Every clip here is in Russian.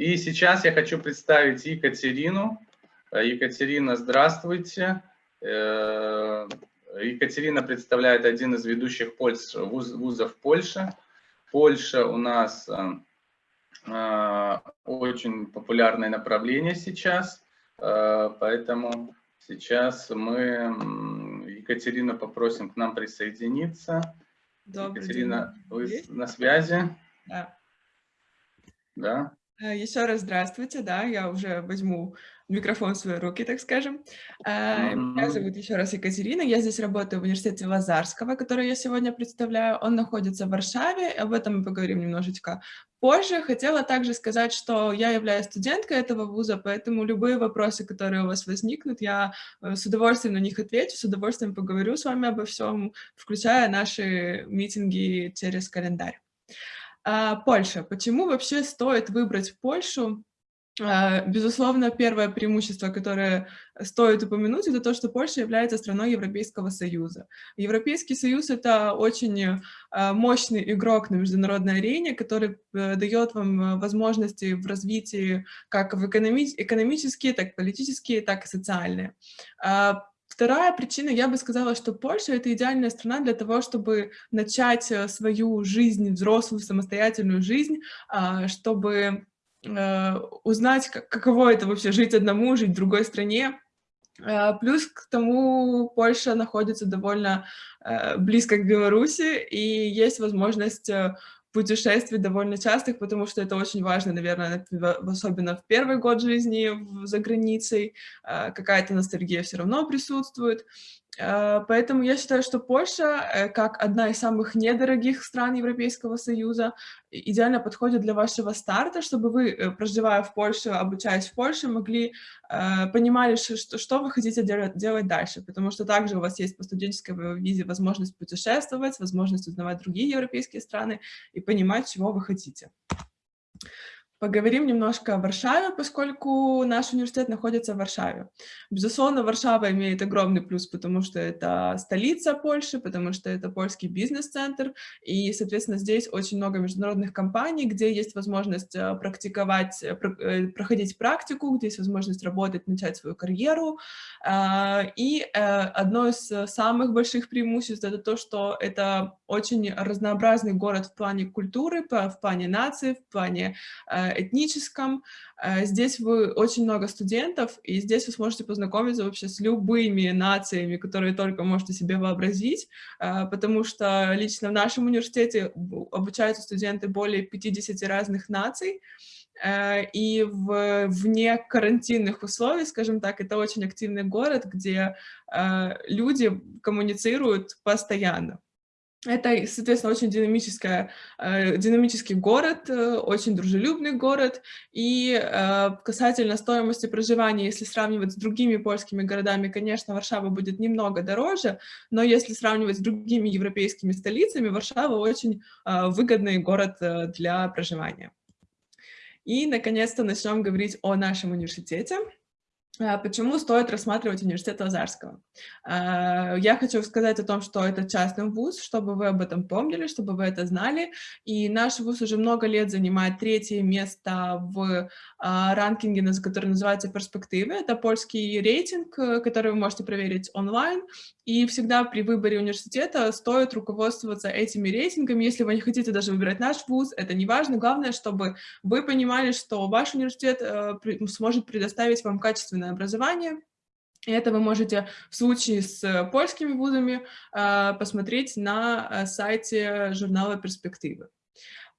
И сейчас я хочу представить Екатерину. Екатерина, здравствуйте. Екатерина представляет один из ведущих вузов Польши. Польша у нас очень популярное направление сейчас, поэтому сейчас мы Екатерину попросим к нам присоединиться. Добрый Екатерина, день. вы Есть? на связи? Да. Да. Э, Еще раз здравствуйте, да, я уже возьму микрофон в свои руки, так скажем. -hmm. Меня зовут еще раз Екатерина, я здесь работаю в университете Лазарского, который я сегодня представляю. Он находится в Варшаве, об этом мы поговорим немножечко позже. Хотела также сказать, что я являюсь студенткой этого вуза, поэтому любые вопросы, которые у вас возникнут, я э, с удовольствием на них отвечу, с удовольствием поговорю с вами обо всем, включая наши митинги через календарь. А, Польша. Почему вообще стоит выбрать Польшу? А, безусловно, первое преимущество, которое стоит упомянуть, это то, что Польша является страной Европейского Союза. Европейский Союз — это очень а, мощный игрок на международной арене, который э, дает вам возможности в развитии как в экономи экономические, так и политические, так и социальные. Вторая причина, я бы сказала, что Польша — это идеальная страна для того, чтобы начать э, свою жизнь, взрослую, самостоятельную жизнь, а, чтобы э, узнать, каково это вообще жить одному, жить в другой стране. А, плюс к тому Польша находится довольно э, близко к Беларуси, и есть возможность путешествий довольно частых, потому что это очень важно, наверное, особенно в первый год жизни за границей, а, какая-то ностальгия все равно присутствует. А, поэтому я считаю, что Польша, э, как одна из самых недорогих стран Европейского Союза, идеально подходит для вашего старта, чтобы вы, э, проживая в Польше, обучаясь в Польше, могли, э, понимали, что, что вы хотите делать дальше, потому что также у вас есть по студенческой визе возможность путешествовать, возможность узнавать другие европейские страны и понимать, чего вы хотите. Поговорим немножко о Варшаве, поскольку наш университет находится в Варшаве. Безусловно, Варшава имеет огромный плюс, потому что это столица Польши, потому что это польский бизнес-центр, и, соответственно, здесь очень много международных компаний, где есть возможность э, практиковать, э, э, проходить практику, где есть возможность работать, начать свою карьеру. И одно из самых больших преимуществ — это то, что это очень разнообразный город в плане культуры, в плане нации, в плане этническом. Э, здесь вы очень много студентов, и здесь вы сможете познакомиться вообще с любыми нациями, которые только можете себе вообразить, э, потому что лично в нашем университете обучаются студенты более 50 разных наций, э, и в, вне карантинных условий, скажем так, это очень активный город, где люди коммуницируют постоянно. Это, соответственно, очень динамическая, э, динамический город, э, очень дружелюбный город. И э, касательно стоимости проживания, если сравнивать с другими польскими городами, конечно, Варшава будет немного дороже, но если сравнивать с другими европейскими столицами, Варшава очень выгодный город для проживания. И, наконец-то, начнем говорить о нашем университете. А, почему стоит рассматривать университет Лазарского? А, я хочу сказать о том, что это частный вуз, чтобы вы об этом помнили, чтобы вы это знали. И наш вуз уже много лет занимает третье место в а, ранкинге, который называется «Перспективы». Это польский рейтинг, э, который вы можете проверить онлайн. И всегда при выборе университета стоит руководствоваться этими рейтингами. Если вы не хотите даже выбирать наш вуз, это не важно. Главное, чтобы вы понимали, что ваш университет э, сможет предоставить вам качественное образование. И это вы можете в случае с польскими вузами э, посмотреть на сайте журнала «Перспективы».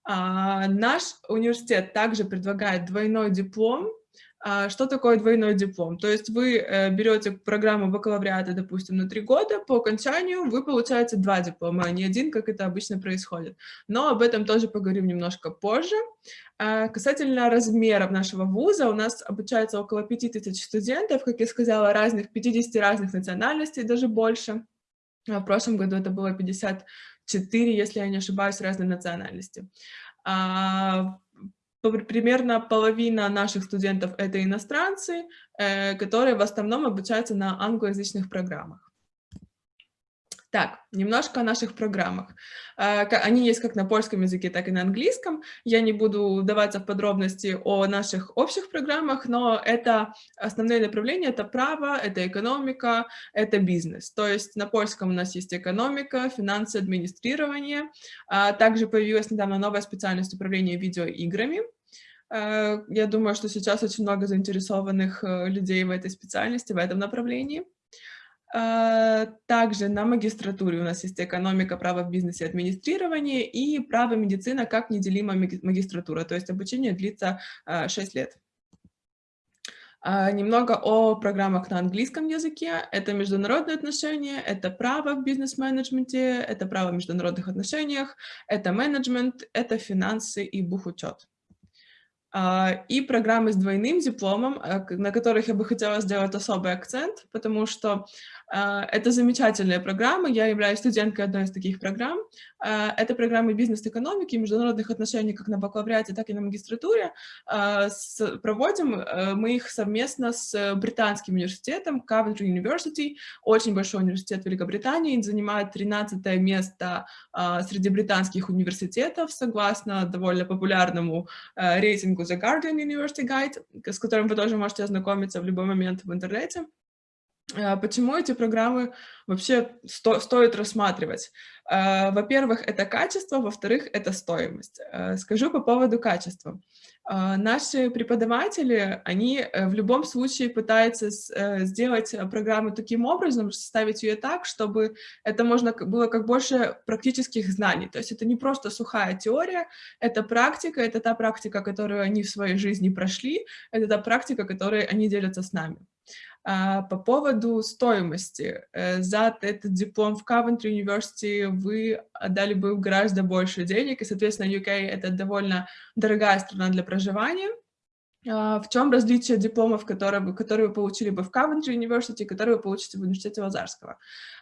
А, наш университет также предлагает двойной диплом, а, что такое двойной диплом? То есть вы э, берете программу бакалавриата, допустим, на три года, по окончанию вы получаете два диплома, а не один, как это обычно происходит. Но об этом тоже поговорим немножко позже. А, касательно размеров нашего вуза, у нас обучается около 5000 студентов, как я сказала, разных, 50 разных национальностей, даже больше. В прошлом году это было 54, если я не ошибаюсь, разной национальности примерно половина наших студентов — это иностранцы, э, которые в основном обучаются на англоязычных программах. Так, немножко о наших программах. А, они есть как на польском языке, так и на английском. Я не буду вдаваться в подробности о наших общих программах, но это основные направления — это право, это экономика, это бизнес. То есть на польском у нас есть экономика, финансы, администрирование. А, также появилась недавно новая специальность управления видеоиграми. А, я думаю, что сейчас очень много заинтересованных э, людей в этой специальности, в этом направлении. А, также на магистратуре у нас есть экономика, право в бизнесе, администрирование и право медицина как неделимая магистратура, то есть обучение длится 6 а, лет. А, немного о программах на английском языке. Это международные отношения, это право в бизнес-менеджменте, это право в международных отношениях, это менеджмент, это финансы и бухучет. И программы с двойным дипломом, на которых я бы хотела сделать особый акцент, потому что это замечательные программы. Я являюсь студенткой одной из таких программ. А, это программы бизнес-экономики и международных отношений как на бакалавриате, так и на магистратуре. Проводим э, мы их совместно с британским университетом Coventry University, очень большой университет Великобритании, занимает 13 место среди британских университетов, согласно довольно популярному э, рейтингу The Guardian University Guide, с которым вы тоже можете ознакомиться в любой момент в интернете. А, почему эти программы вообще сто стоит рассматривать? А, во-первых, это качество, во-вторых, это стоимость. А, скажу по поводу качества. Наши преподаватели, они э, в любом случае пытаются э, сделать программу таким образом, составить ее так, чтобы это можно было как больше практических знаний. То есть это не просто сухая теория, это практика, это та практика, которую они в своей жизни прошли, это та практика, которой они делятся с нами. А, по поводу стоимости. Э, за этот диплом в Coventry University вы отдали бы гораздо больше денег, и, соответственно, UK — это довольно дорогая страна для проживания. А, в чем различие дипломов, которые, вы, которые вы получили бы в Coventry University, которые вы получите в университете Лазарского?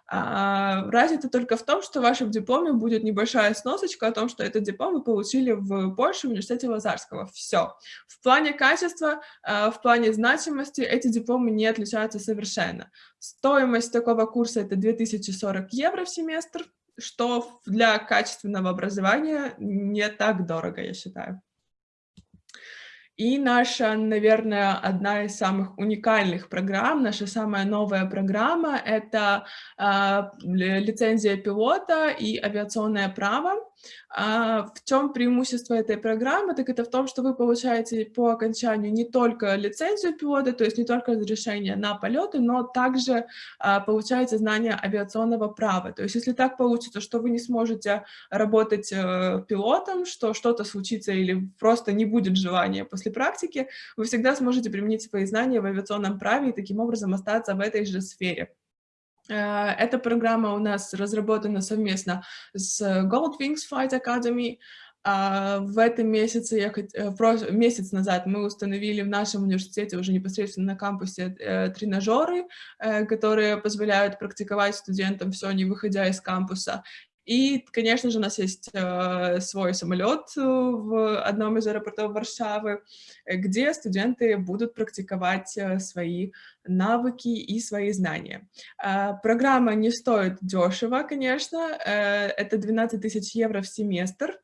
А, разница только в том, что в вашем дипломе будет небольшая сносочка о том, что этот диплом вы получили в Польше, в университете Лазарского. Все. В плане качества, а, в плане значимости эти дипломы не отличаются совершенно. Стоимость такого курса — это 2040 евро в семестр, что для качественного образования не так дорого, я считаю. И наша, наверное, одна из самых уникальных программ, наша самая новая программа — это э, лицензия пилота и авиационное право. А в чем преимущество этой программы? Так это в том, что вы получаете по окончанию не только лицензию пилота, то есть не только разрешение на полеты, но также а, получаете знания авиационного права. То есть если так получится, что вы не сможете работать а, пилотом, что что-то случится или просто не будет желания после практики, вы всегда сможете применить свои знания в авиационном праве и таким образом остаться в этой же сфере. Э, эта программа у нас разработана совместно с Goldwings Flight Academy. А, в этом месяце, я, э, месяц назад мы установили в нашем университете уже непосредственно на кампусе э, тренажеры, которые позволяют практиковать студентам все, не выходя из кампуса. И, конечно же, у нас есть э, свой самолет в одном из аэропортов Варшавы, где студенты будут практиковать э, свои навыки и свои знания. Э, программа не стоит дешево, конечно, э, это 12 тысяч евро в семестр,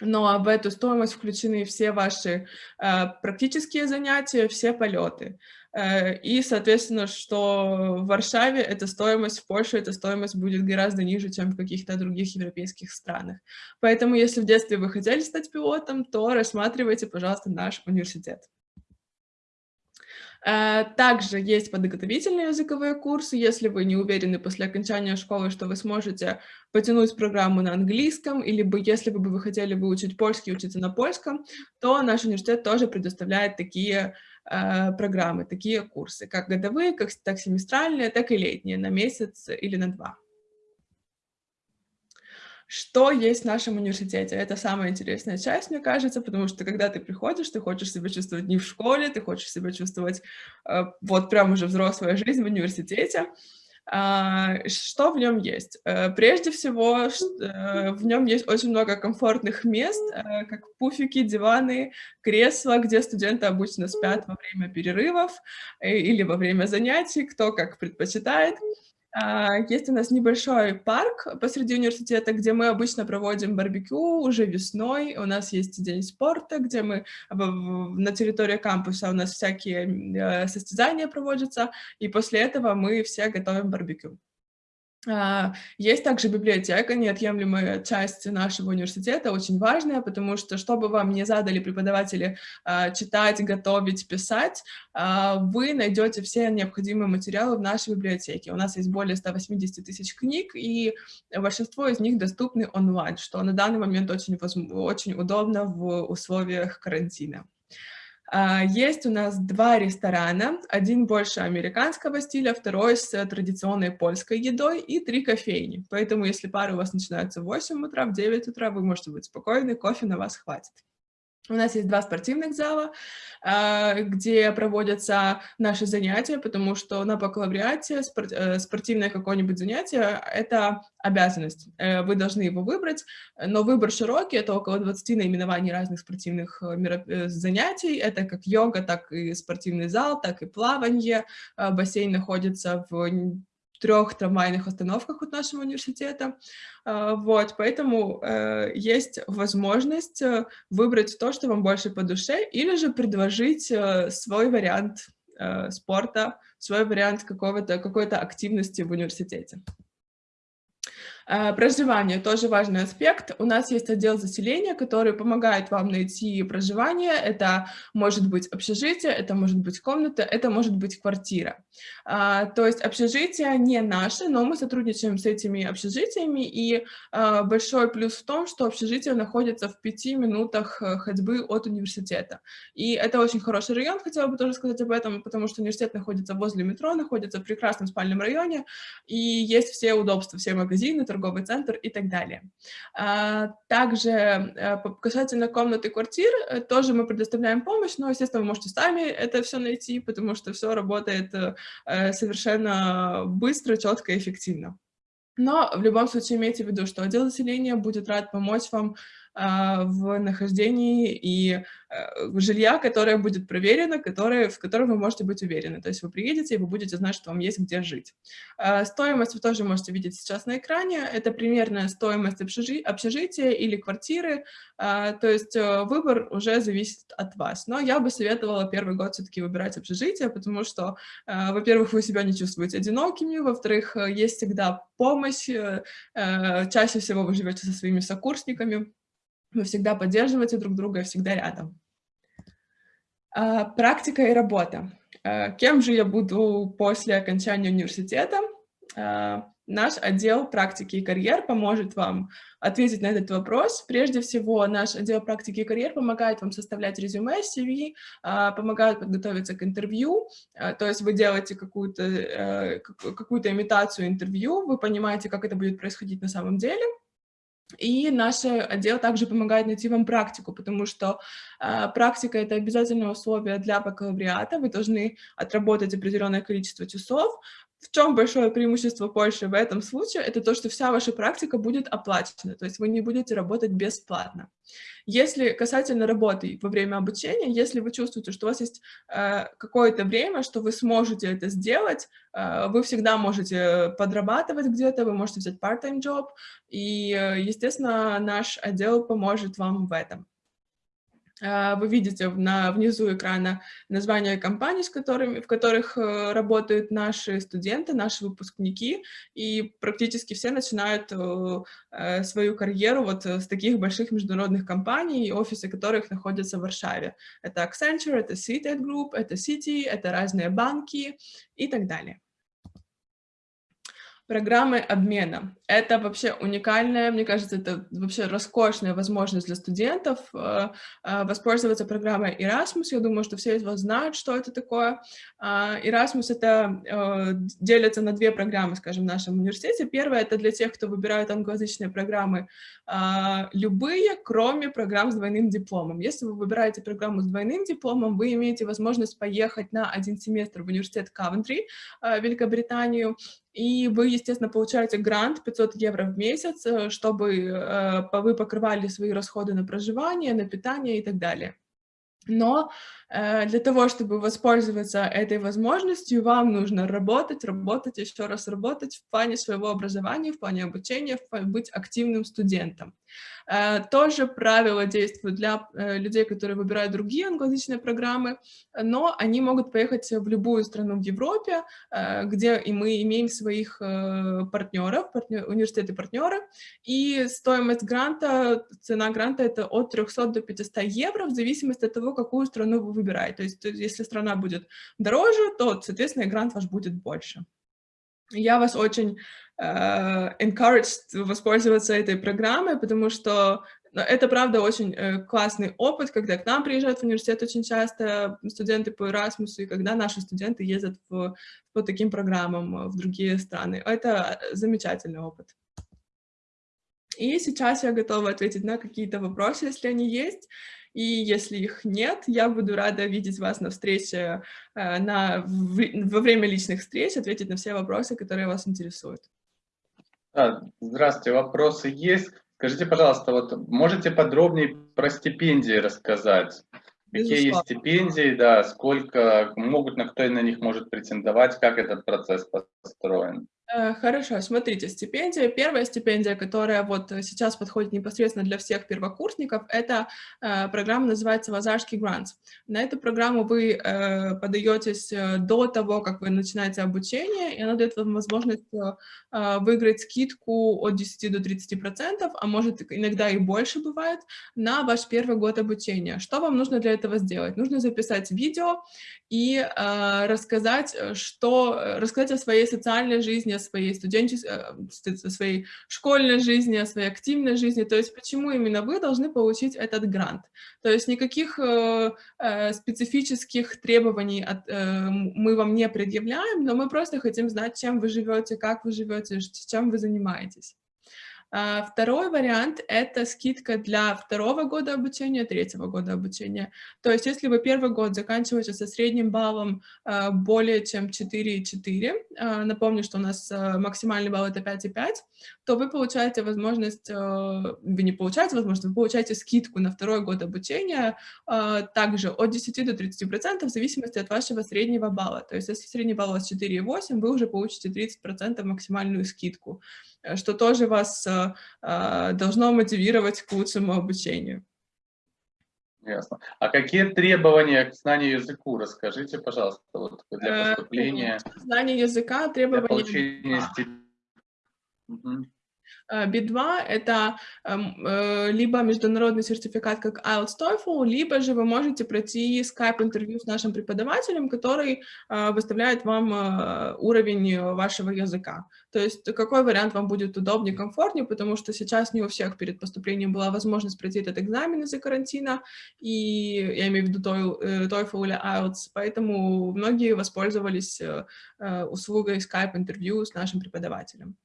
но в эту стоимость включены все ваши э, практические занятия, все полеты. Э, и, соответственно, что в Варшаве эта стоимость, в Польше эта стоимость будет гораздо ниже, чем в каких-то других европейских странах. Поэтому, если в детстве вы хотели стать пилотом, то рассматривайте, пожалуйста, наш университет. Э, также есть подготовительные языковые курсы. Если вы не уверены после окончания школы, что вы сможете потянуть программу на английском, или бы, если бы вы хотели выучить польский учиться на польском, то наш университет тоже предоставляет такие программы, такие курсы, как годовые, как, так семестральные, так и летние, на месяц или на два. Что есть в нашем университете? Это самая интересная часть, мне кажется, потому что когда ты приходишь, ты хочешь себя чувствовать не в школе, ты хочешь себя чувствовать э, вот прям уже взрослая жизнь в университете. А, что в нем есть? Э, прежде всего, э, в нем есть очень много комфортных мест, э, как пуфики, диваны, кресла, где студенты обычно спят во время перерывов или во время занятий, кто как предпочитает. А, есть у нас небольшой парк посреди университета, где мы обычно проводим барбекю уже весной. У нас есть день спорта, где мы на территории кампуса у нас всякие э, состязания проводятся, и после этого мы все готовим барбекю. А, есть также библиотека, неотъемлемая часть нашего университета, очень важная, потому что, чтобы вам не задали преподаватели а, читать, готовить, писать, а, вы найдете все необходимые материалы в нашей библиотеке. У нас есть более 180 тысяч книг, и большинство из них доступны онлайн, что на данный момент очень, очень удобно в условиях карантина. А, есть у нас два ресторана, один больше американского стиля, второй с традиционной польской едой и три кофейни. Поэтому если пары у вас начинаются в 8 утра, в 9 утра, вы можете быть спокойны, кофе на вас хватит. У нас есть два спортивных зала, а, где проводятся наши занятия, потому что на бакалавриате э, спортивное какое-нибудь занятие — это обязанность. Э, вы должны его выбрать, но выбор широкий, это около 20 наименований разных спортивных э, занятий. Это как йога, так и спортивный зал, так и плавание. Бассейн находится в трех трамвайных остановках от нашего университета. А, вот, поэтому э, есть возможность э, выбрать то, что вам больше по душе, или же предложить э, свой вариант спорта, свой вариант какой-то активности в университете. Э, проживание тоже важный аспект. У нас есть отдел заселения, который помогает вам найти проживание. Это может быть общежитие, это может быть комната, это может быть квартира. А, то есть общежитие не наше, но мы сотрудничаем с этими общежитиями, и а, большой плюс в том, что общежитие находится в пяти минутах э, ходьбы от университета. И это очень хороший район, хотела бы тоже сказать об этом, потому что университет находится возле метро, находится в прекрасном спальном районе, и есть все удобства, все магазины, торговый центр и так далее. А, также э, касательно комнаты квартир, э, тоже мы предоставляем помощь, но, естественно, вы можете сами это все найти, потому что все работает э, совершенно быстро, четко и эффективно. Но в любом случае имейте в виду, что отдел заселения будет рад помочь вам в нахождении и э, жилья, которое будет проверено, которое, в котором вы можете быть уверены. То есть вы приедете, и вы будете знать, что вам есть где жить. А, стоимость вы тоже можете видеть сейчас на экране. Это примерная стоимость общежи общежития или квартиры. А, то есть э, выбор уже зависит от вас. Но я бы советовала первый год все-таки выбирать общежитие, потому что, во-первых, вы себя не чувствуете одинокими, во-вторых, э, есть всегда помощь, чаще всего вы живете со своими сокурсниками, вы всегда поддерживаете друг друга всегда рядом. А, практика и работа. А, кем же я буду после окончания университета? А, наш отдел практики и карьер поможет вам ответить на этот вопрос. Прежде всего, наш отдел практики и карьер помогает вам составлять резюме, CV, помогает подготовиться к интервью. То есть вы делаете какую-то э, какую, -то, имитацию интервью, вы понимаете, как это будет происходить на самом деле. И наш отдел также помогает найти вам практику, потому что э, практика — это обязательное условие для бакалавриата. Вы должны отработать определенное количество часов, в чем большое преимущество Польши в этом случае? Это то, что вся ваша практика будет оплачена, то есть вы не будете работать бесплатно. Если касательно работы во время обучения, если вы чувствуете, что у вас есть э, какое-то время, что вы сможете это сделать, э, вы всегда можете подрабатывать где-то, вы можете взять part-time job, и, э, естественно, наш отдел поможет вам в этом. А, вы видите на, внизу экрана названия компаний, с которыми, в которых э, работают наши студенты, наши выпускники, и практически все начинают э, э, свою карьеру вот с таких больших международных компаний, офисы которых находятся в Варшаве. Это Accenture, это CITED Group, это City, это разные банки и так далее. Программы обмена. Это вообще уникальная, мне кажется, это вообще роскошная возможность для студентов э, э, воспользоваться программой Erasmus. Я думаю, что все из вас знают, что это такое. Э, Erasmus это делится на две программы, скажем, в нашем университете. Первая это для тех, кто выбирает англоязычные программы, э, любые, кроме программ с двойным дипломом. Если вы выбираете программу с двойным дипломом, вы имеете возможность поехать на один семестр в университет Кавентри, э, Великобританию, и вы, естественно, получаете грант 500 евро в месяц, э, чтобы э, вы покрывали свои расходы на проживание, на питание и так далее. Но э, для того, чтобы воспользоваться этой возможностью, вам нужно работать, работать, еще раз работать в плане своего образования, в плане обучения, в плане быть активным студентом. Э, тоже правила действуют для э, людей, которые выбирают другие англоязычные программы, но они могут поехать в любую страну в Европе, э, где и мы имеем своих партнеров, партнер, университеты-партнеры, и стоимость гранта, цена гранта — это от 300 до 500 евро, в зависимости от того, какую страну вы выбираете. То есть если страна будет дороже, то, соответственно, грант ваш будет больше. Я вас очень uh, encouraged воспользоваться этой программой, потому что ну, это, правда, очень uh, классный опыт, когда к нам приезжают в университет очень часто студенты по Erasmus, и когда наши студенты ездят в, по таким программам в другие страны. Это замечательный опыт. И сейчас я готова ответить на какие-то вопросы, если они есть. И если их нет, я буду рада видеть вас на встрече, э, на, во время личных встреч, ответить на все вопросы, которые вас интересуют. здравствуйте, вопросы есть. Скажите, пожалуйста, вот можете подробнее про стипендии рассказать? Какие есть стипендии, да, сколько могут, на кто на них может претендовать, как этот процесс построен? Э, хорошо, смотрите, стипендия. Первая стипендия, которая вот сейчас подходит непосредственно для всех первокурсников, это э, программа называется «Лазарский грант». На эту программу вы э, подаетесь э, до того, как вы начинаете обучение, и она дает вам возможность э, выиграть скидку от 10 до 30%, а может иногда и больше бывает, на ваш первый год обучения. Что вам нужно для этого сделать? Нужно записать видео и э, рассказать, что, рассказать о своей социальной жизни, о своей студенческой, э, о своей школьной жизни, о своей активной жизни, то есть почему именно вы должны получить этот грант. То есть никаких э, э, специфических требований от, э, мы вам не предъявляем, но мы просто хотим знать, чем вы живете, как вы живете, чем вы занимаетесь. А, второй вариант — это скидка для второго года обучения, третьего года обучения. То есть если вы первый год заканчиваете со средним баллом а, более чем 4,4, а, напомню, что у нас максимальный балл — это 5,5, то вы получаете возможность, вы не получаете возможность, вы получаете скидку на второй год обучения также от 10 до 30% в зависимости от вашего среднего балла. То есть если средний балл у вас 4,8, вы уже получите 30% максимальную скидку. Э, что тоже вас э, э, должно мотивировать к лучшему обучению. Ясно. А какие требования к знанию языку? Расскажите, пожалуйста, вот для поступления. Знание языка, требования... Для получения. B2 — это эм, э, либо международный сертификат, как IELTS TOEFL, либо же вы можете пройти скайп-интервью с нашим преподавателем, который э, выставляет вам э, уровень вашего языка. То есть какой вариант вам будет удобнее, комфортнее, потому что сейчас не у всех перед поступлением была возможность пройти этот экзамен из-за карантина, и я имею в виду TOEFL или IELTS, поэтому многие воспользовались услугой скайп-интервью с нашим преподавателем.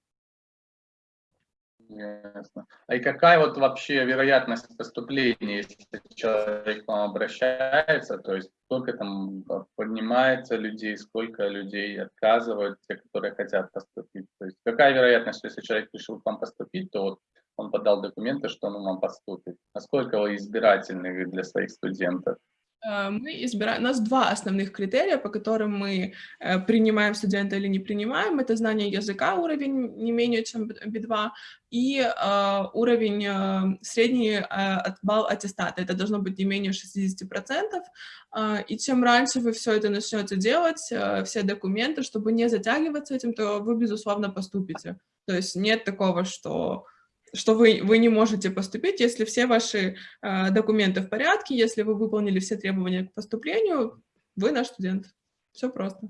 Ясно. А и какая вот вообще вероятность поступления, если человек к вам обращается, то есть сколько там поднимается людей, сколько людей отказывают, те, которые хотят поступить? То есть какая вероятность, что если человек решил к вам поступить, то вот он подал документы, что он вам поступит? Насколько вы избирательны для своих студентов? Э, мы избираем, у нас два основных критерия, по которым мы э, принимаем студента или не принимаем. Это знание языка, уровень не менее чем B2, и э, уровень средний балл аттестата. Это должно быть не менее 60%. Э, и чем раньше вы все это начнете делать, все документы, чтобы не затягиваться этим, то вы, безусловно, поступите. То есть нет такого, что что вы, вы не можете поступить, если все ваши э, документы в порядке, если вы выполнили все требования к поступлению, вы наш студент. Все просто.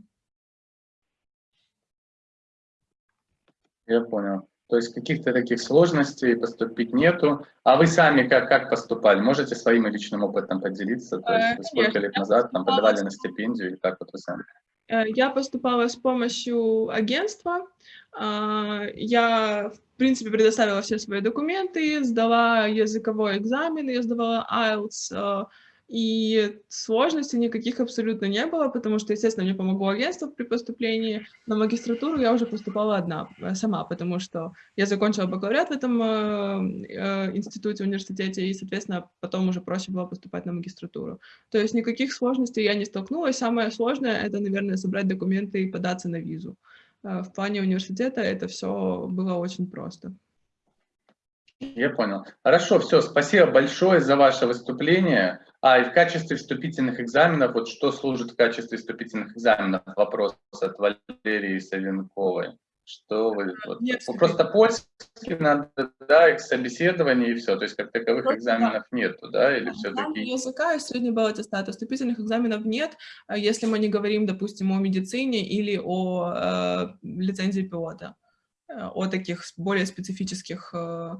Я понял. То есть каких-то таких сложностей поступить нету. А вы сами как, как поступали? Можете своим личным опытом поделиться? То есть, э, сколько лет назад там, подавали на стипендию или как вот вы сами? Э, я поступала с помощью агентства. А, я, в принципе, предоставила все свои документы, сдала языковой экзамен, я сдавала IELTS, и сложностей никаких абсолютно не было, потому что, естественно, мне помогло агентство при поступлении. На магистратуру я уже поступала одна, э, сама, потому что я закончила бакалавриат в этом э, э, институте, университете, и, соответственно, потом уже проще было поступать на магистратуру. То есть никаких сложностей я не столкнулась. Самое сложное — это, наверное, собрать документы и податься на визу. Э, в плане университета это все было очень просто. Я понял. Хорошо, все, спасибо большое за ваше выступление. А, и в качестве вступительных экзаменов, вот что служит в качестве вступительных экзаменов? Вопрос от Валерии Савенковой. Что вы, вот, нет, просто польский надо, да, их собеседование и все, то есть как таковых просто, экзаменов да. нету, да, или все-таки? языка и средний балл аттестата, вступительных экзаменов нет, а если мы не говорим, допустим, о медицине или о э, лицензии пилота, э, о таких более специфических э,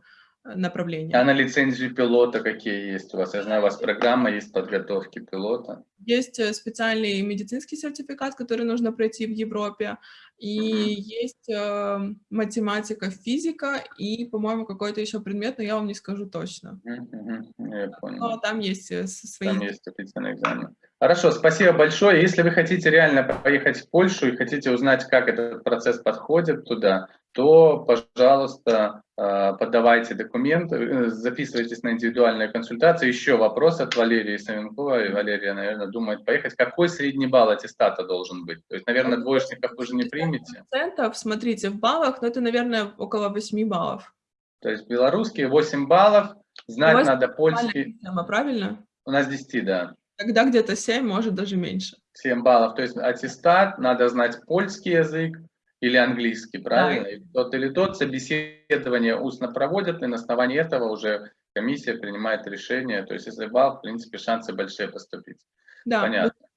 направления. А на лицензию пилота какие есть у вас? Я знаю, у вас программа есть подготовки пилота. Есть э, специальный медицинский сертификат, который нужно пройти в Европе, и есть э, математика, физика, и, по-моему, какой-то еще предмет, но я вам не скажу точно. Я понял. Но там есть э, свои... Там есть официальный экзамен. Хорошо, спасибо большое. Если вы хотите реально поехать в Польшу и хотите узнать, как этот процесс подходит туда, то, пожалуйста, э, подавайте документы, э, записывайтесь на индивидуальную консультацию. Еще вопрос от Валерии Савенковой. Валерия, наверное, думает поехать. Какой средний балл аттестата должен быть? То есть, наверное, двоечников вы же не примете? Процентов, смотрите, в баллах, но это, наверное, около 8 баллов. То есть белорусские 8 баллов, знать надо польский. Система, правильно? У нас 10, да. Тогда где-то 7, может даже меньше. 7 баллов, то есть аттестат, надо знать польский язык или английский, правильно? Да. И тот или тот собеседование устно проводят, и на основании этого уже комиссия принимает решение. То есть если балл, в принципе, шансы большие поступить. Да. Понятно.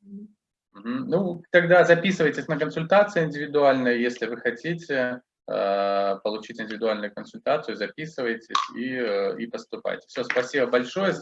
Угу. Ну, тогда записывайтесь на консультации индивидуальные, если вы хотите э, получить индивидуальную консультацию, записывайтесь и, э, и поступайте. Все, спасибо большое.